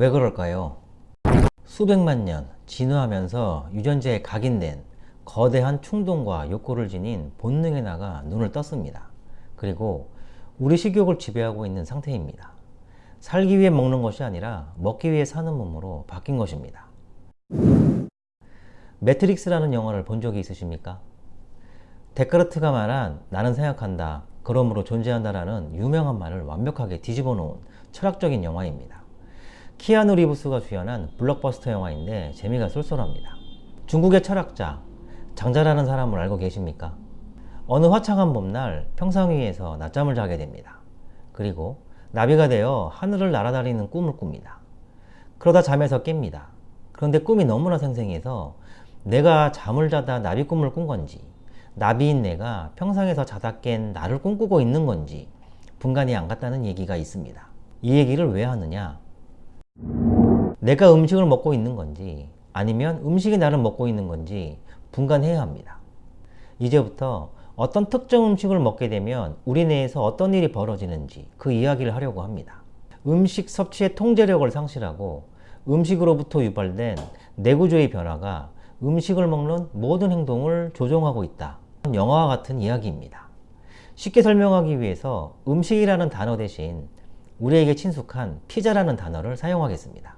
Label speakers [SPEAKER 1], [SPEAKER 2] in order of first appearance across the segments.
[SPEAKER 1] 왜 그럴까요? 수백만 년 진화하면서 유전자에 각인된 거대한 충동과 욕구를 지닌 본능에 나가 눈을 떴습니다. 그리고 우리 식욕을 지배하고 있는 상태입니다. 살기 위해 먹는 것이 아니라 먹기 위해 사는 몸으로 바뀐 것입니다. 매트릭스라는 영화를 본 적이 있으십니까? 데카르트가 말한 나는 생각한다, 그러므로 존재한다라는 유명한 말을 완벽하게 뒤집어 놓은 철학적인 영화입니다. 키아누 리브스가 주연한 블록버스터 영화인데 재미가 쏠쏠합니다. 중국의 철학자 장자라는 사람을 알고 계십니까? 어느 화창한 봄날 평상 위에서 낮잠을 자게 됩니다. 그리고 나비가 되어 하늘을 날아다니는 꿈을 꿉니다. 그러다 잠에서 깹니다. 그런데 꿈이 너무나 생생해서 내가 잠을 자다 나비 꿈을 꾼 건지 나비인 내가 평상에서 자다 깬 나를 꿈꾸고 있는 건지 분간이 안 갔다는 얘기가 있습니다. 이 얘기를 왜 하느냐? 내가 음식을 먹고 있는 건지 아니면 음식이 나를 먹고 있는 건지 분간해야 합니다. 이제부터 어떤 특정 음식을 먹게 되면 우리 내에서 어떤 일이 벌어지는지 그 이야기를 하려고 합니다. 음식 섭취의 통제력을 상실하고 음식으로부터 유발된 내구조의 변화가 음식을 먹는 모든 행동을 조종하고 있다. 영화와 같은 이야기입니다. 쉽게 설명하기 위해서 음식이라는 단어 대신 우리에게 친숙한 피자라는 단어를 사용하겠습니다.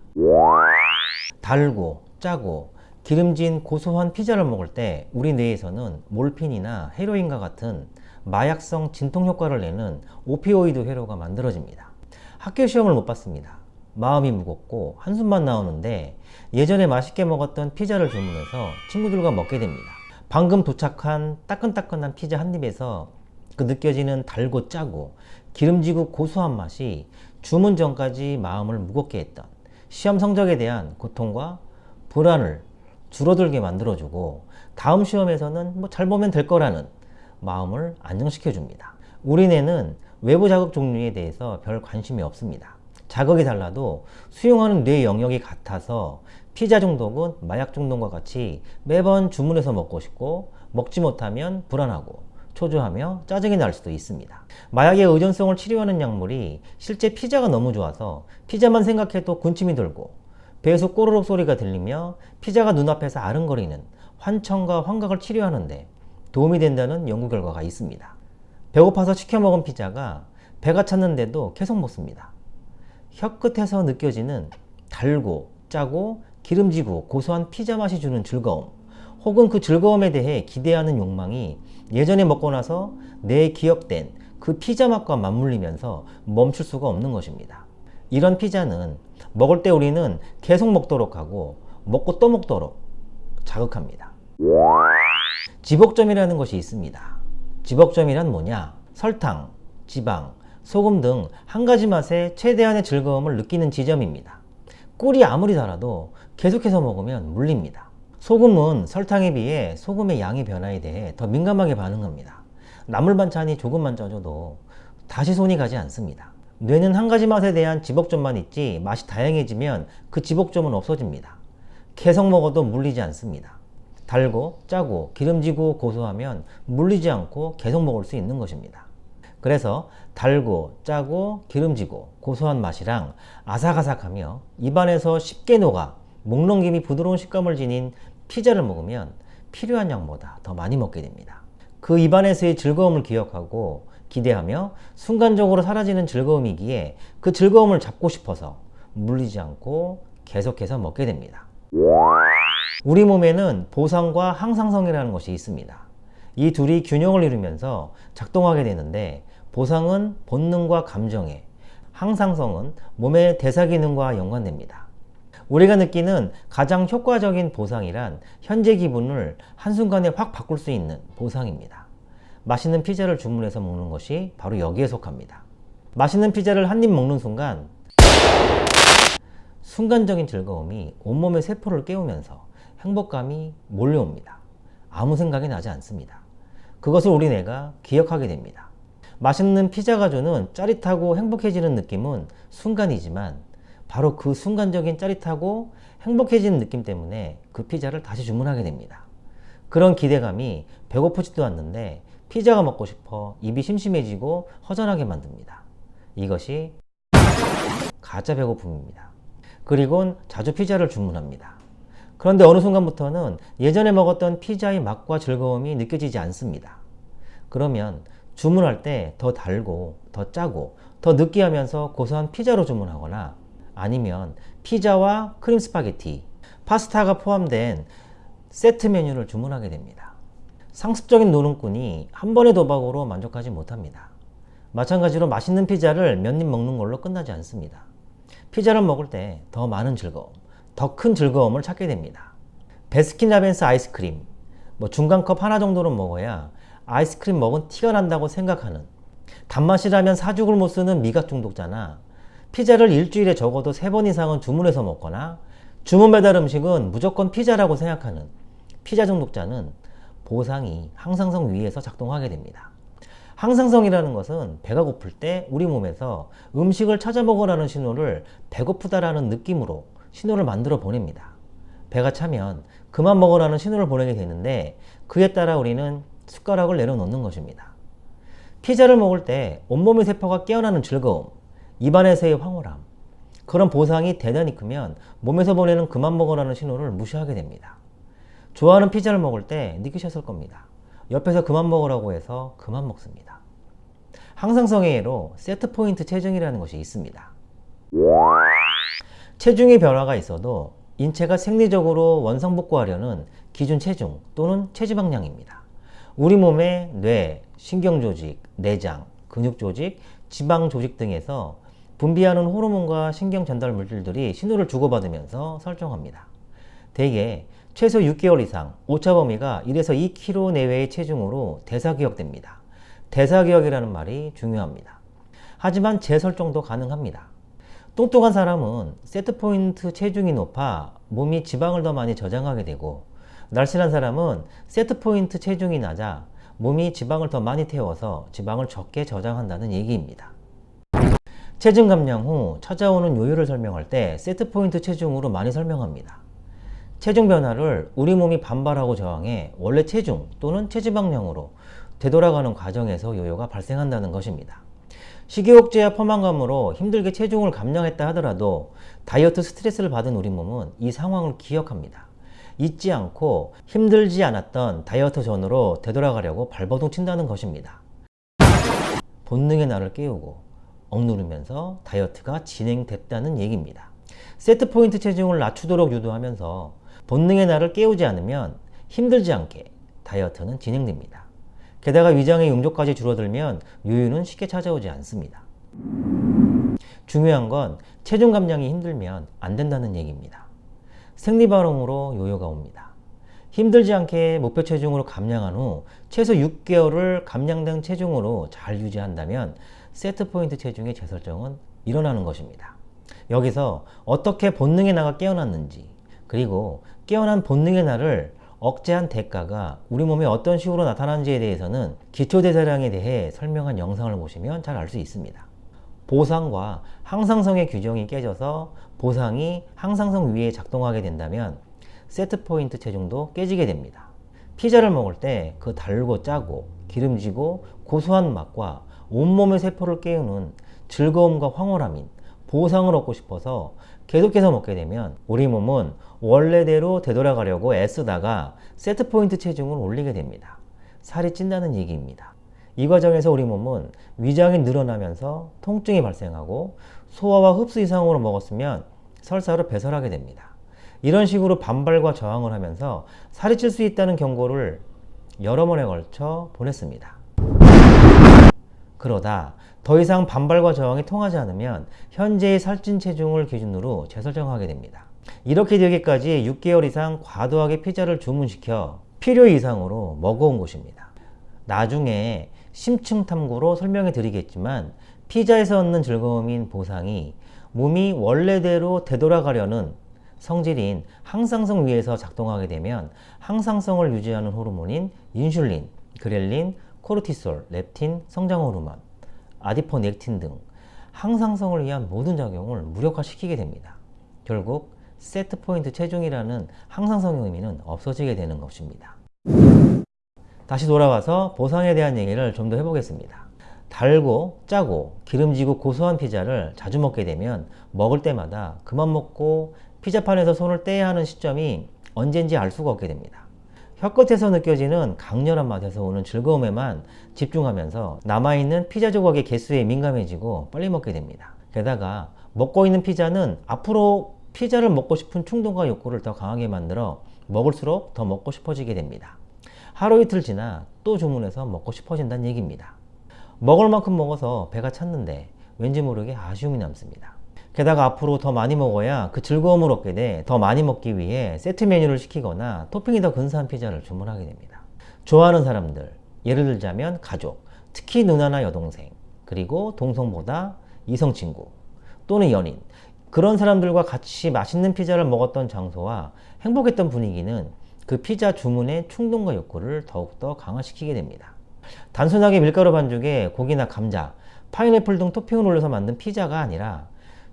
[SPEAKER 1] 달고 짜고 기름진 고소한 피자를 먹을 때 우리 뇌에서는 몰핀이나 헤로인과 같은 마약성 진통 효과를 내는 오피오이드 회로가 만들어집니다. 학교 시험을 못 봤습니다. 마음이 무겁고 한숨만 나오는데 예전에 맛있게 먹었던 피자를 주문해서 친구들과 먹게 됩니다. 방금 도착한 따끈따끈한 피자 한 입에서 그 느껴지는 달고 짜고 기름지고 고소한 맛이 주문 전까지 마음을 무겁게 했던 시험 성적에 대한 고통과 불안을 줄어들게 만들어주고 다음 시험에서는 뭐 잘 보면 될 거라는 마음을 안정시켜 줍니다. 우리 뇌는 외부 자극 종류에 대해서 별 관심이 없습니다. 자극이 달라도 수용하는 뇌 영역이 같아서 피자 중독은 마약 중독과 같이 매번 주문해서 먹고 싶고 먹지 못하면 불안하고 초조하며 짜증이 날 수도 있습니다. 마약의 의존성을 치료하는 약물이 실제 피자가 너무 좋아서 피자만 생각해도 군침이 돌고 배에서 꼬르륵 소리가 들리며 피자가 눈앞에서 아른거리는 환청과 환각을 치료하는데 도움이 된다는 연구 결과가 있습니다. 배고파서 시켜 먹은 피자가 배가 찼는데도 계속 먹습니다. 혀 끝에서 느껴지는 달고 짜고 기름지고 고소한 피자 맛이 주는 즐거움 혹은 그 즐거움에 대해 기대하는 욕망이 예전에 먹고 나서 내 기억된 그 피자 맛과 맞물리면서 멈출 수가 없는 것입니다. 이런 피자는 먹을 때 우리는 계속 먹도록 하고 먹고 또 먹도록 자극합니다. 지복점이라는 것이 있습니다. 지복점이란 뭐냐? 설탕, 지방, 소금 등 한 가지 맛에 최대한의 즐거움을 느끼는 지점입니다. 꿀이 아무리 달아도 계속해서 먹으면 물립니다. 소금은 설탕에 비해 소금의 양의 변화에 대해 더 민감하게 반응합니다. 나물 반찬이 조금만 쪄줘도 다시 손이 가지 않습니다. 뇌는 한 가지 맛에 대한 지복점만 있지 맛이 다양해지면 그 지복점은 없어집니다. 계속 먹어도 물리지 않습니다. 달고 짜고 기름지고 고소하면 물리지 않고 계속 먹을 수 있는 것입니다. 그래서 달고 짜고 기름지고 고소한 맛이랑 아삭아삭하며 입안에서 쉽게 녹아 목 넘김이 부드러운 식감을 지닌 피자를 먹으면 필요한 양보다 더 많이 먹게 됩니다. 그 입안에서의 즐거움을 기억하고 기대하며 순간적으로 사라지는 즐거움이기에 그 즐거움을 잡고 싶어서 물리지 않고 계속해서 먹게 됩니다. 우리 몸에는 보상과 항상성이라는 것이 있습니다. 이 둘이 균형을 이루면서 작동하게 되는데 보상은 본능과 감정에, 항상성은 몸의 대사 기능과 연관됩니다. 우리가 느끼는 가장 효과적인 보상이란 현재 기분을 한순간에 확 바꿀 수 있는 보상입니다. 맛있는 피자를 주문해서 먹는 것이 바로 여기에 속합니다. 맛있는 피자를 한 입 먹는 순간 순간적인 즐거움이 온몸의 세포를 깨우면서 행복감이 몰려옵니다. 아무 생각이 나지 않습니다. 그것을 우리 뇌가 기억하게 됩니다. 맛있는 피자가 주는 짜릿하고 행복해지는 느낌은 순간이지만 바로 그 순간적인 짜릿하고 행복해지는 느낌 때문에 그 피자를 다시 주문하게 됩니다. 그런 기대감이 배고프지도 않는데 피자가 먹고 싶어 입이 심심해지고 허전하게 만듭니다. 이것이 가짜 배고픔입니다. 그리곤 자주 피자를 주문합니다. 그런데 어느 순간부터는 예전에 먹었던 피자의 맛과 즐거움이 느껴지지 않습니다. 그러면 주문할 때 더 달고 더 짜고 더 느끼하면서 고소한 피자로 주문하거나 아니면 피자와 크림 스파게티, 파스타가 포함된 세트 메뉴를 주문하게 됩니다. 상습적인 노름꾼이 한 번의 도박으로 만족하지 못합니다. 마찬가지로 맛있는 피자를 몇 입 먹는 걸로 끝나지 않습니다. 피자를 먹을 때 더 많은 즐거움, 더 큰 즐거움을 찾게 됩니다. 베스킨라빈스 아이스크림, 뭐 중간컵 하나 정도는 먹어야 아이스크림 먹은 티가 난다고 생각하는 단맛이라면 사죽을 못 쓰는 미각 중독자나 피자를 일주일에 적어도 세 번 이상은 주문해서 먹거나 주문 배달 음식은 무조건 피자라고 생각하는 피자 중독자는 보상이 항상성 위에서 작동하게 됩니다. 항상성이라는 것은 배가 고플 때 우리 몸에서 음식을 찾아 먹으라는 신호를 배고프다라는 느낌으로 신호를 만들어 보냅니다. 배가 차면 그만 먹으라는 신호를 보내게 되는데 그에 따라 우리는 숟가락을 내려놓는 것입니다. 피자를 먹을 때 온몸의 세포가 깨어나는 즐거움, 입안에서의 황홀함, 그런 보상이 대단히 크면 몸에서 보내는 그만 먹으라는 신호를 무시하게 됩니다. 좋아하는 피자를 먹을 때 느끼셨을 겁니다. 옆에서 그만 먹으라고 해서 그만 먹습니다. 항상성의 예로 세트 포인트 체중이라는 것이 있습니다. 체중의 변화가 있어도 인체가 생리적으로 원상복구하려는 기준 체중 또는 체지방량입니다. 우리 몸의 뇌, 신경조직, 내장, 근육조직, 지방조직 등에서 분비하는 호르몬과 신경 전달 물질들이 신호를 주고받으면서 설정합니다. 대개 최소 6개월 이상 오차 범위가 1에서 2kg 내외의 체중으로 대사기억됩니다. 대사기억이라는 말이 중요합니다. 하지만 재설정도 가능합니다. 똑똑한 사람은 세트포인트 체중이 높아 몸이 지방을 더 많이 저장하게 되고 날씬한 사람은 세트포인트 체중이 낮아 몸이 지방을 더 많이 태워서 지방을 적게 저장한다는 얘기입니다. 체중 감량 후 찾아오는 요요를 설명할 때 세트포인트 체중으로 많이 설명합니다. 체중 변화를 우리 몸이 반발하고 저항해 원래 체중 또는 체지방량으로 되돌아가는 과정에서 요요가 발생한다는 것입니다. 식이억제와 포만감으로 힘들게 체중을 감량했다 하더라도 다이어트 스트레스를 받은 우리 몸은 이 상황을 기억합니다. 잊지 않고 힘들지 않았던 다이어트 전으로 되돌아가려고 발버둥 친다는 것입니다. 본능의 나를 깨우고 억누르면서 다이어트가 진행됐다는 얘기입니다. 세트 포인트 체중을 낮추도록 유도하면서 본능의 나를 깨우지 않으면 힘들지 않게 다이어트는 진행됩니다. 게다가 위장의 용조까지 줄어들면 요요는 쉽게 찾아오지 않습니다. 중요한 건 체중 감량이 힘들면 안 된다는 얘기입니다. 생리발흥으로 요요가 옵니다. 힘들지 않게 목표 체중으로 감량한 후 최소 6개월을 감량된 체중으로 잘 유지한다면 세트 포인트 체중의 재설정은 일어나는 것입니다. 여기서 어떻게 본능의 나가 깨어났는지 그리고 깨어난 본능의 나를 억제한 대가가 우리 몸에 어떤 식으로 나타나는지에 대해서는 기초대사량에 대해 설명한 영상을 보시면 잘 알 수 있습니다. 보상과 항상성의 규정이 깨져서 보상이 항상성 위에 작동하게 된다면 세트포인트 체중도 깨지게 됩니다. 피자를 먹을 때 그 달고 짜고 기름지고 고소한 맛과 온몸의 세포를 깨우는 즐거움과 황홀함인 보상을 얻고 싶어서 계속해서 먹게 되면 우리 몸은 원래대로 되돌아가려고 애쓰다가 세트포인트 체중을 올리게 됩니다. 살이 찐다는 얘기입니다. 이 과정에서 우리 몸은 위장이 늘어나면서 통증이 발생하고 소화와 흡수 이상으로 먹었으면 설사로 배설하게 됩니다. 이런 식으로 반발과 저항을 하면서 살이 찔 수 있다는 경고를 여러 번에 걸쳐 보냈습니다. 그러다 더 이상 반발과 저항이 통하지 않으면 현재의 살찐 체중을 기준으로 재설정하게 됩니다. 이렇게 되기까지 6개월 이상 과도하게 피자를 주문시켜 필요 이상으로 먹어온 것입니다. 나중에 심층 탐구로 설명해 드리겠지만 피자에서 얻는 즐거움인 보상이 몸이 원래대로 되돌아가려는 성질인 항상성 위에서 작동하게 되면 항상성을 유지하는 호르몬인 인슐린, 그렐린, 코르티솔, 렙틴, 성장 호르몬, 아디포넥틴 등 항상성을 위한 모든 작용을 무력화시키게 됩니다. 결국 세트 포인트 체중이라는 항상성의 의미는 없어지게 되는 것입니다. 다시 돌아와서 보상에 대한 얘기를 좀 더 해보겠습니다. 달고 짜고 기름지고 고소한 피자를 자주 먹게 되면 먹을 때마다 그만 먹고 피자판에서 손을 떼야 하는 시점이 언젠지 알 수가 없게 됩니다. 혀끝에서 느껴지는 강렬한 맛에서 오는 즐거움에만 집중하면서 남아있는 피자 조각의 개수에 민감해지고 빨리 먹게 됩니다. 게다가 먹고 있는 피자는 앞으로 피자를 먹고 싶은 충동과 욕구를 더 강하게 만들어 먹을수록 더 먹고 싶어지게 됩니다. 하루 이틀 지나 또 주문해서 먹고 싶어진다는 얘기입니다. 먹을 만큼 먹어서 배가 찼는데 왠지 모르게 아쉬움이 남습니다. 게다가 앞으로 더 많이 먹어야 그 즐거움을 얻게 돼 더 많이 먹기 위해 세트 메뉴를 시키거나 토핑이 더 근사한 피자를 주문하게 됩니다. 좋아하는 사람들, 예를 들자면 가족, 특히 누나나 여동생, 그리고 동성보다 이성 친구 또는 연인 그런 사람들과 같이 맛있는 피자를 먹었던 장소와 행복했던 분위기는 그 피자 주문의 충동과 욕구를 더욱더 강화시키게 됩니다. 단순하게 밀가루 반죽에 고기나 감자, 파인애플 등 토핑을 올려서 만든 피자가 아니라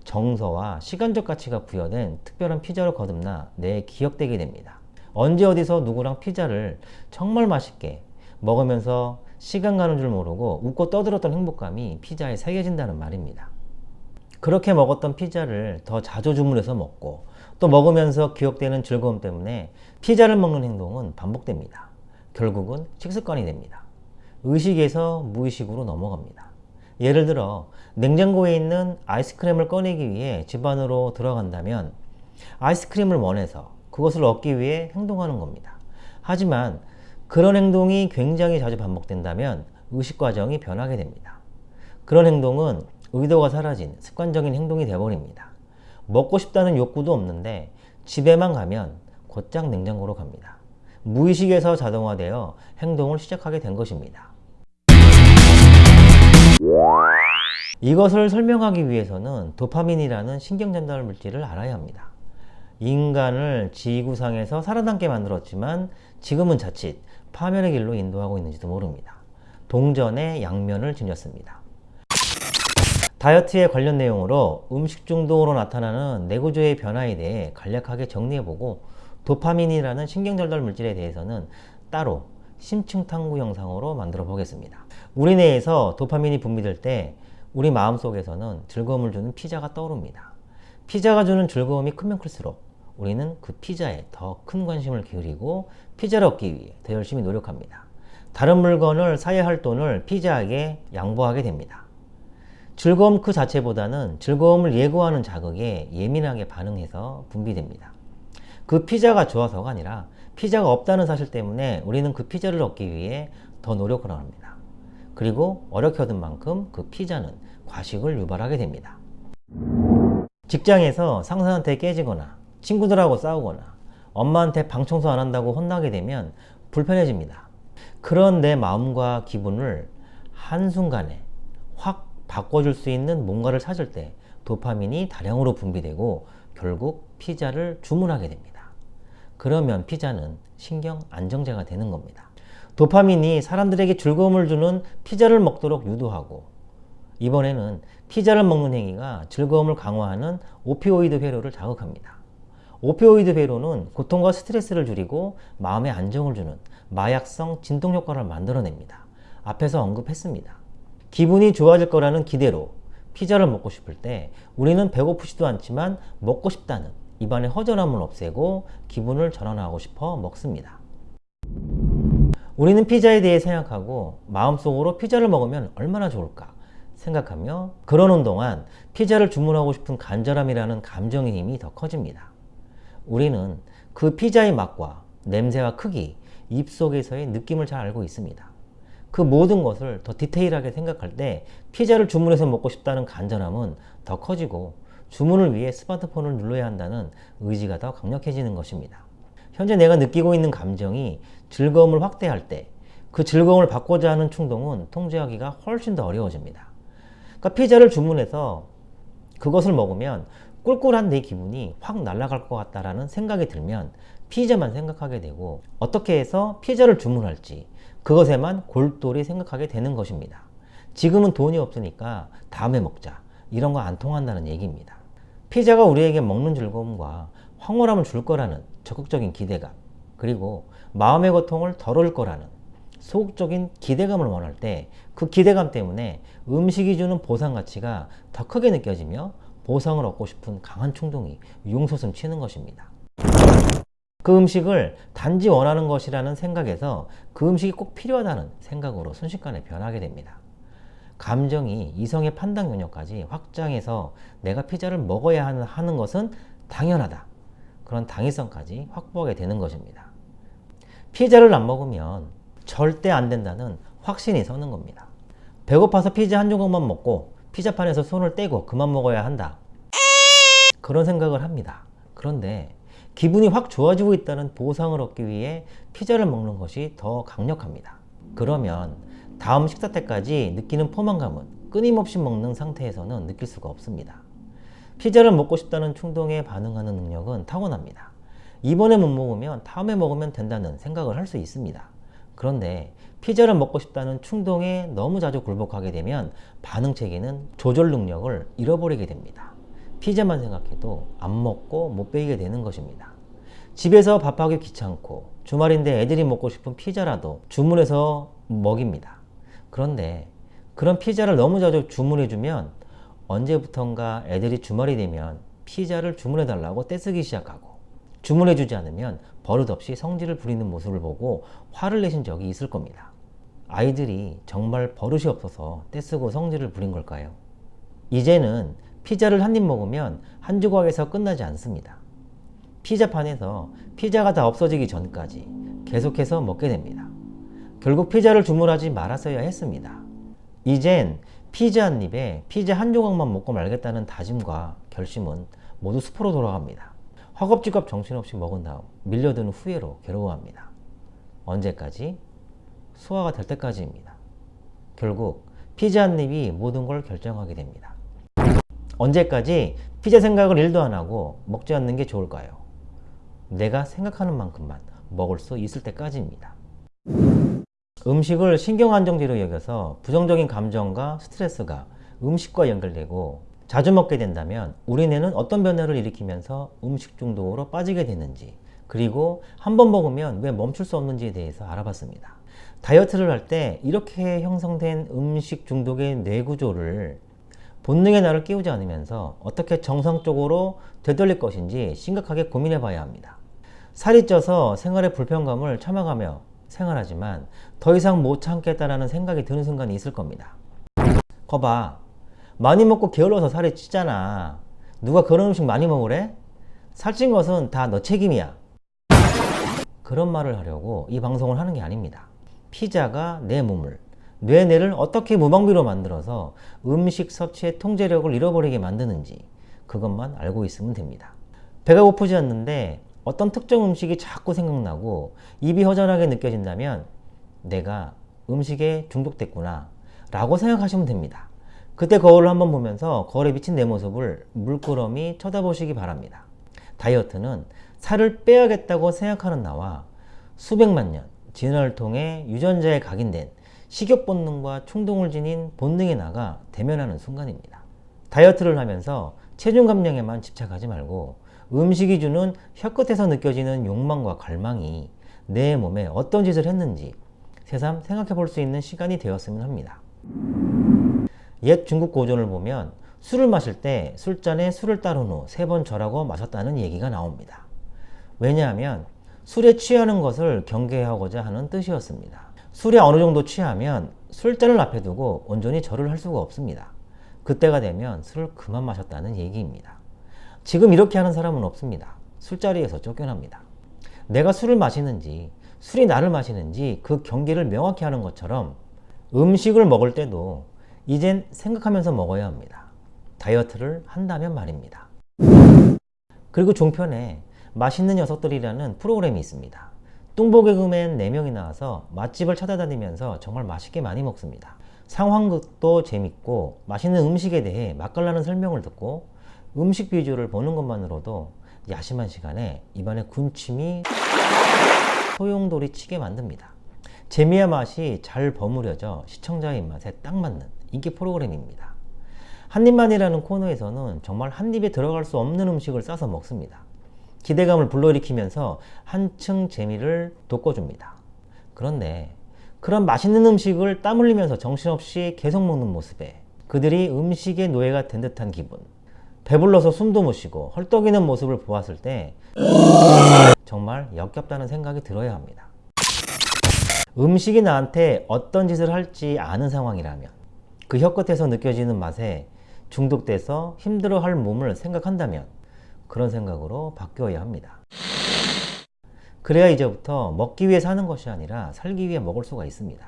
[SPEAKER 1] 정서와 시간적 가치가 부여된 특별한 피자로 거듭나 내 기억되게 됩니다. 언제 어디서 누구랑 피자를 정말 맛있게 먹으면서 시간 가는 줄 모르고 웃고 떠들었던 행복감이 피자에 새겨진다는 말입니다. 그렇게 먹었던 피자를 더 자주 주문해서 먹고 또 먹으면서 기억되는 즐거움 때문에 피자를 먹는 행동은 반복됩니다. 결국은 식습관이 됩니다. 의식에서 무의식으로 넘어갑니다. 예를 들어 냉장고에 있는 아이스크림을 꺼내기 위해 집 안으로 들어간다면 아이스크림을 원해서 그것을 얻기 위해 행동하는 겁니다. 하지만 그런 행동이 굉장히 자주 반복된다면 의식 과정이 변하게 됩니다. 그런 행동은 의도가 사라진 습관적인 행동이 되어버립니다. 먹고 싶다는 욕구도 없는데 집에만 가면 곧장 냉장고로 갑니다. 무의식에서 자동화되어 행동을 시작하게 된 것입니다. 이것을 설명하기 위해서는 도파민이라는 신경전달 물질을 알아야 합니다. 인간을 지구상에서 살아남게 만들었지만 지금은 자칫 파멸의 길로 인도하고 있는지도 모릅니다. 동전의 양면을 지녔습니다. 다이어트에 관련 내용으로 음식 중독으로 나타나는 뇌구조의 변화에 대해 간략하게 정리해보고 도파민이라는 신경전달 물질에 대해서는 따로 심층 탐구 영상으로 만들어 보겠습니다. 우리 뇌에서 도파민이 분비될 때 우리 마음속에서는 즐거움을 주는 피자가 떠오릅니다. 피자가 주는 즐거움이 크면 클수록 우리는 그 피자에 더 큰 관심을 기울이고 피자를 얻기 위해 더 열심히 노력합니다. 다른 물건을 사야 할 돈을 피자에게 양보하게 됩니다. 즐거움 그 자체보다는 즐거움을 예고하는 자극에 예민하게 반응해서 분비됩니다. 그 피자가 좋아서가 아니라 피자가 없다는 사실 때문에 우리는 그 피자를 얻기 위해 더 노력을 합니다. 그리고 어렵게 얻은 만큼 그 피자는 과식을 유발하게 됩니다. 직장에서 상사한테 깨지거나 친구들하고 싸우거나 엄마한테 방 청소 안 한다고 혼나게 되면 불편해집니다. 그런 내 마음과 기분을 한순간에 확 바꿔줄 수 있는 뭔가를 찾을 때 도파민이 다량으로 분비되고 결국 피자를 주문하게 됩니다. 그러면 피자는 신경 안정제가 되는 겁니다. 도파민이 사람들에게 즐거움을 주는 피자를 먹도록 유도하고 이번에는 피자를 먹는 행위가 즐거움을 강화하는 오피오이드 회로를 자극합니다. 오피오이드 회로는 고통과 스트레스를 줄이고 마음의 안정을 주는 마약성 진동 효과를 만들어냅니다. 앞에서 언급했습니다. 기분이 좋아질 거라는 기대로 피자를 먹고 싶을 때 우리는 배고프지도 않지만 먹고 싶다는 입안의 허전함을 없애고 기분을 전환하고 싶어 먹습니다. 우리는 피자에 대해 생각하고 마음속으로 피자를 먹으면 얼마나 좋을까 생각하며 그러는 동안 피자를 주문하고 싶은 간절함이라는 감정의 힘이 더 커집니다. 우리는 그 피자의 맛과 냄새와 크기, 입속에서의 느낌을 잘 알고 있습니다. 그 모든 것을 더 디테일하게 생각할 때 피자를 주문해서 먹고 싶다는 간절함은 더 커지고 주문을 위해 스마트폰을 눌러야 한다는 의지가 더 강력해지는 것입니다. 현재 내가 느끼고 있는 감정이 즐거움을 확대할 때 그 즐거움을 받고자 하는 충동은 통제하기가 훨씬 더 어려워집니다. 그러니까 피자를 주문해서 그것을 먹으면 꿀꿀한 내 기분이 확 날아갈 것 같다라는 생각이 들면 피자만 생각하게 되고 어떻게 해서 피자를 주문할지 그것에만 골똘히 생각하게 되는 것입니다. 지금은 돈이 없으니까 다음에 먹자. 이런 거 안 통한다는 얘기입니다. 피자가 우리에게 먹는 즐거움과 황홀함을 줄 거라는 적극적인 기대감, 그리고 마음의 고통을 덜을 거라는 소극적인 기대감을 원할 때 그 기대감 때문에 음식이 주는 보상 가치가 더 크게 느껴지며 보상을 얻고 싶은 강한 충동이 용솟음 치는 것입니다. 그 음식을 단지 원하는 것이라는 생각에서 그 음식이 꼭 필요하다는 생각으로 순식간에 변하게 됩니다. 감정이 이성의 판단 영역까지 확장해서 내가 피자를 먹어야 하는 것은 당연하다. 그런 당위성까지 확보하게 되는 것입니다. 피자를 안 먹으면 절대 안 된다는 확신이 서는 겁니다. 배고파서 피자 한 조각만 먹고 피자판에서 손을 떼고 그만 먹어야 한다. 그런 생각을 합니다. 그런데 기분이 확 좋아지고 있다는 보상을 얻기 위해 피자를 먹는 것이 더 강력합니다. 그러면 다음 식사 때까지 느끼는 포만감은 끊임없이 먹는 상태에서는 느낄 수가 없습니다. 피자를 먹고 싶다는 충동에 반응하는 능력은 타고납니다. 이번에 못 먹으면 다음에 먹으면 된다는 생각을 할 수 있습니다. 그런데 피자를 먹고 싶다는 충동에 너무 자주 굴복하게 되면 반응 체계는 조절 능력을 잃어버리게 됩니다. 피자만 생각해도 안 먹고 못 베이게 되는 것입니다. 집에서 밥하기 귀찮고 주말인데 애들이 먹고 싶은 피자라도 주문해서 먹입니다. 그런데 그런 피자를 너무 자주 주문해주면 언제부턴가 애들이 주말이 되면 피자를 주문해 달라고 떼쓰기 시작하고 주문해주지 않으면 버릇없이 성질을 부리는 모습을 보고 화를 내신 적이 있을 겁니다. 아이들이 정말 버릇이 없어서 떼쓰고 성질을 부린 걸까요? 이제는 피자를 한 입 먹으면 한 조각에서 끝나지 않습니다. 피자판에서 피자가 다 없어지기 전까지 계속해서 먹게 됩니다. 결국 피자를 주문하지 말았어야 했습니다. 이젠 피자 한 입에 피자 한 조각만 먹고 말겠다는 다짐과 결심은 모두 수포로 돌아갑니다. 허겁지겁 정신없이 먹은 다음 밀려드는 후회로 괴로워합니다. 언제까지? 소화가 될 때까지입니다. 결국 피자 한 입이 모든 걸 결정하게 됩니다. 언제까지 피자 생각을 일도 안 하고 먹지 않는 게 좋을까요? 내가 생각하는 만큼만 먹을 수 있을 때까지입니다. 음식을 신경안정제로 여겨서 부정적인 감정과 스트레스가 음식과 연결되고 자주 먹게 된다면 우리 뇌는 어떤 변화를 일으키면서 음식 중독으로 빠지게 되는지 그리고 한 번 먹으면 왜 멈출 수 없는지에 대해서 알아봤습니다. 다이어트를 할 때 이렇게 형성된 음식 중독의 뇌구조를 본능의 나를 깨우지 않으면서 어떻게 정상적으로 되돌릴 것인지 심각하게 고민해 봐야 합니다. 살이 쪄서 생활의 불편감을 참아가며 생활하지만 더 이상 못 참겠다라는 생각이 드는 순간이 있을 겁니다. 거봐. 많이 먹고 게을러서 살이 찌잖아. 누가 그런 음식 많이 먹으래? 살찐 것은 다 너 책임이야. 그런 말을 하려고 이 방송을 하는 게 아닙니다. 피자가 내 몸을, 뇌뇌를 어떻게 무방비로 만들어서 음식 섭취의 통제력을 잃어버리게 만드는지 그것만 알고 있으면 됩니다. 배가 고프지 않는데 어떤 특정 음식이 자꾸 생각나고 입이 허전하게 느껴진다면 내가 음식에 중독됐구나 라고 생각하시면 됩니다. 그때 거울을 한번 보면서 거울에 비친 내 모습을 물끄러미 쳐다보시기 바랍니다. 다이어트는 살을 빼야겠다고 생각하는 나와 수백만 년 진화를 통해 유전자에 각인된 식욕 본능과 충동을 지닌 본능의 나가 대면하는 순간입니다. 다이어트를 하면서 체중 감량에만 집착하지 말고 음식이 주는 혀끝에서 느껴지는 욕망과 갈망이 내 몸에 어떤 짓을 했는지 새삼 생각해 볼 수 있는 시간이 되었으면 합니다. 옛 중국 고전을 보면 술을 마실 때 술잔에 술을 따른 후 세 번 절하고 마셨다는 얘기가 나옵니다. 왜냐하면 술에 취하는 것을 경계하고자 하는 뜻이었습니다. 술에 어느 정도 취하면 술잔을 앞에 두고 온전히 절을 할 수가 없습니다. 그때가 되면 술을 그만 마셨다는 얘기입니다. 지금 이렇게 하는 사람은 없습니다. 술자리에서 쫓겨납니다. 내가 술을 마시는지 술이 나를 마시는지 그 경계를 명확히 하는 것처럼 음식을 먹을 때도 이젠 생각하면서 먹어야 합니다. 다이어트를 한다면 말입니다. 그리고 종편에 맛있는 녀석들이라는 프로그램이 있습니다. 뚱보개그맨 4명이 나와서 맛집을 찾아다니면서 정말 맛있게 많이 먹습니다. 상황극도 재밌고 맛있는 음식에 대해 맛깔나는 설명을 듣고 음식 비주얼을 보는 것만으로도 야심한 시간에 입안에 군침이 소용돌이 치게 만듭니다. 재미와 맛이 잘 버무려져 시청자의 입맛에 딱 맞는 인기 프로그램입니다. 한입만이라는 코너에서는 정말 한 입에 들어갈 수 없는 음식을 싸서 먹습니다. 기대감을 불러일으키면서 한층 재미를 돋궈줍니다. 그런데 그런 맛있는 음식을 땀 흘리면서 정신없이 계속 먹는 모습에 그들이 음식의 노예가 된 듯한 기분 배불러서 숨도 못 쉬고 헐떡이는 모습을 보았을 때 정말 역겹다는 생각이 들어야 합니다. 음식이 나한테 어떤 짓을 할지 아는 상황이라면 그 혀끝에서 느껴지는 맛에 중독돼서 힘들어할 몸을 생각한다면 그런 생각으로 바뀌어야 합니다. 그래야 이제부터 먹기 위해 사는 것이 아니라 살기 위해 먹을 수가 있습니다.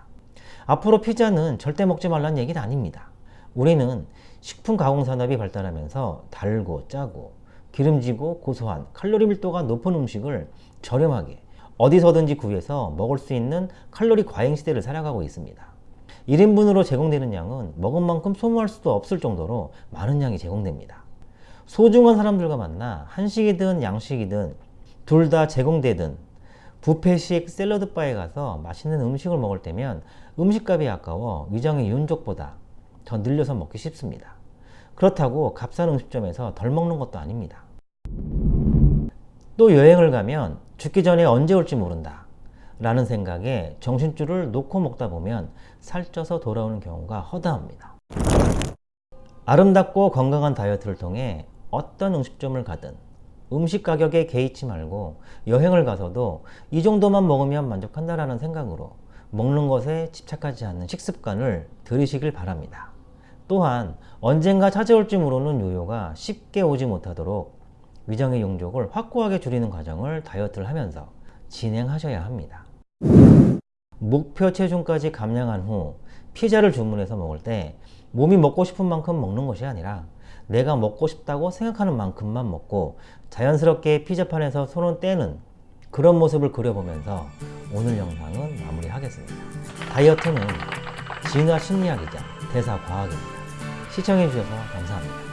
[SPEAKER 1] 앞으로 피자는 절대 먹지 말라는 얘기는 아닙니다. 우리는 식품 가공 산업이 발달하면서 달고 짜고 기름지고 고소한 칼로리 밀도가 높은 음식을 저렴하게 어디서든지 구해서 먹을 수 있는 칼로리 과잉 시대를 살아가고 있습니다. 1인분으로 제공되는 양은 먹은 만큼 소모할 수도 없을 정도로 많은 양이 제공됩니다. 소중한 사람들과 만나 한식이든 양식이든 둘 다 제공되든 부페식 샐러드 바에 가서 맛있는 음식을 먹을 때면 음식값이 아까워 위장의 윤족보다 더 늘려서 먹기 쉽습니다. 그렇다고 값싼 음식점에서 덜 먹는 것도 아닙니다. 또 여행을 가면 죽기 전에 언제 올지 모른다 라는 생각에 정신줄을 놓고 먹다 보면 살쪄서 돌아오는 경우가 허다합니다. 아름답고 건강한 다이어트를 통해 어떤 음식점을 가든 음식 가격에 개의치 말고 여행을 가서도 이 정도만 먹으면 만족한다라는 생각으로 먹는 것에 집착하지 않는 식습관을 들이시길 바랍니다. 또한 언젠가 찾아올지 모르는 요요가 쉽게 오지 못하도록 위장의 용적을 확고하게 줄이는 과정을 다이어트를 하면서 진행하셔야 합니다. 목표 체중까지 감량한 후 피자를 주문해서 먹을 때 몸이 먹고 싶은 만큼 먹는 것이 아니라 내가 먹고 싶다고 생각하는 만큼만 먹고 자연스럽게 피자판에서 손을 떼는 그런 모습을 그려보면서 오늘 영상은 마무리하겠습니다. 다이어트는 진화 심리학이자 대사 과학입니다. 시청해주셔서 감사합니다.